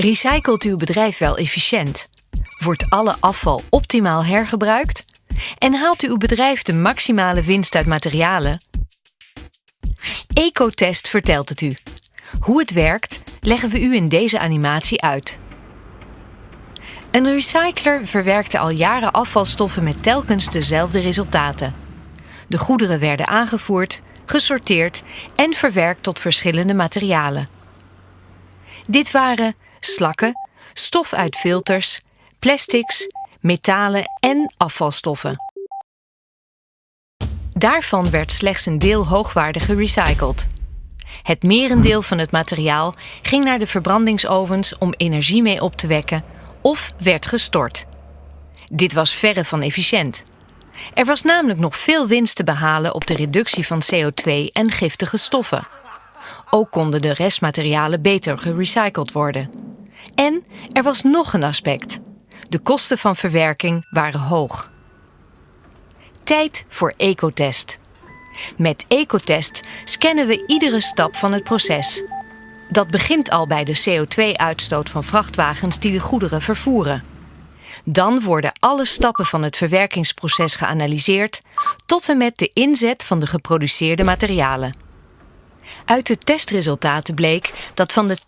Recycelt uw bedrijf wel efficiënt? Wordt alle afval optimaal hergebruikt? En haalt uw bedrijf de maximale winst uit materialen? Ecotest vertelt het u. Hoe het werkt, leggen we u in deze animatie uit. Een recycler verwerkte al jaren afvalstoffen met telkens dezelfde resultaten. De goederen werden aangevoerd, gesorteerd en verwerkt tot verschillende materialen. Dit waren slakken, stof uit filters, plastics, metalen en afvalstoffen. Daarvan werd slechts een deel hoogwaardig gerecycled. Het merendeel van het materiaal ging naar de verbrandingsovens om energie mee op te wekken of werd gestort. Dit was verre van efficiënt. Er was namelijk nog veel winst te behalen op de reductie van CO2 en giftige stoffen. Ook konden de restmaterialen beter gerecycled worden. En er was nog een aspect. De kosten van verwerking waren hoog. Tijd voor Ecotest. Met Ecotest scannen we iedere stap van het proces. Dat begint al bij de CO2-uitstoot van vrachtwagens die de goederen vervoeren. Dan worden alle stappen van het verwerkingsproces geanalyseerd tot en met de inzet van de geproduceerde materialen. Uit de testresultaten bleek dat van de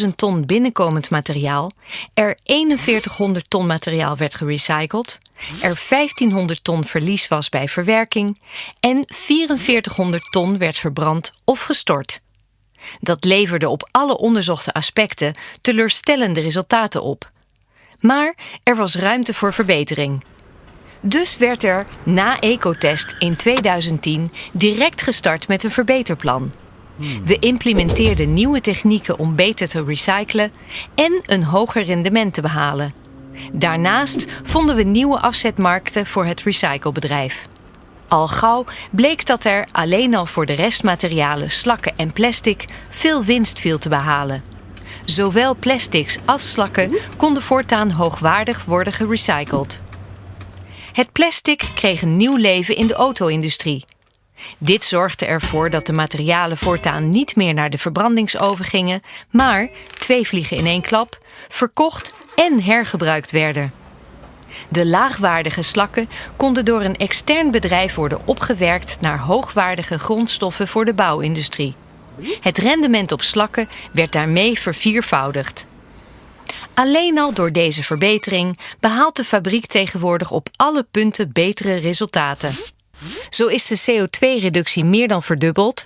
10.000 ton binnenkomend materiaal er 4100 ton materiaal werd gerecycled, er 1500 ton verlies was bij verwerking en 4400 ton werd verbrand of gestort. Dat leverde op alle onderzochte aspecten teleurstellende resultaten op. Maar er was ruimte voor verbetering. Dus werd er na Ecotest in 2010 direct gestart met een verbeterplan. We implementeerden nieuwe technieken om beter te recyclen en een hoger rendement te behalen. Daarnaast vonden we nieuwe afzetmarkten voor het recyclebedrijf. Al gauw bleek dat er alleen al voor de restmaterialen, slakken en plastic veel winst viel te behalen. Zowel plastics als slakken konden voortaan hoogwaardig worden gerecycled. Het plastic kreeg een nieuw leven in de auto-industrie. Dit zorgde ervoor dat de materialen voortaan niet meer naar de verbrandingsoven gingen, maar twee vliegen in één klap, verkocht en hergebruikt werden. De laagwaardige slakken konden door een extern bedrijf worden opgewerkt naar hoogwaardige grondstoffen voor de bouwindustrie. Het rendement op slakken werd daarmee verviervoudigd. Alleen al door deze verbetering behaalt de fabriek tegenwoordig op alle punten betere resultaten. Zo is de CO2-reductie meer dan verdubbeld,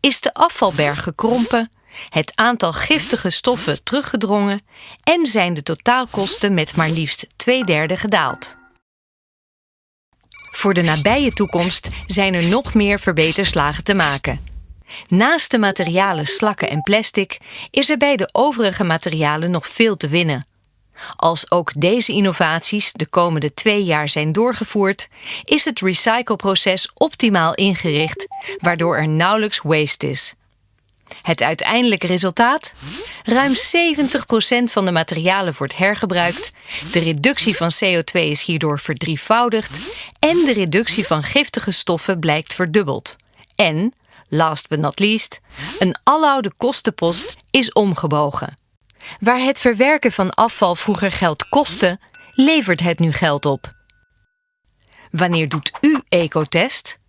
is de afvalberg gekrompen, het aantal giftige stoffen teruggedrongen en zijn de totaalkosten met maar liefst twee derde gedaald. Voor de nabije toekomst zijn er nog meer verbeterslagen te maken. Naast de materialen slakken en plastic is er bij de overige materialen nog veel te winnen. Als ook deze innovaties de komende twee jaar zijn doorgevoerd, is het recycleproces optimaal ingericht, waardoor er nauwelijks waste is. Het uiteindelijke resultaat? Ruim 70% van de materialen wordt hergebruikt, de reductie van CO2 is hierdoor verdrievoudigd en de reductie van giftige stoffen blijkt verdubbeld. En, last but not least, een aloude kostenpost is omgebogen. Waar het verwerken van afval vroeger geld kostte, levert het nu geld op. Wanneer doet u ecotest?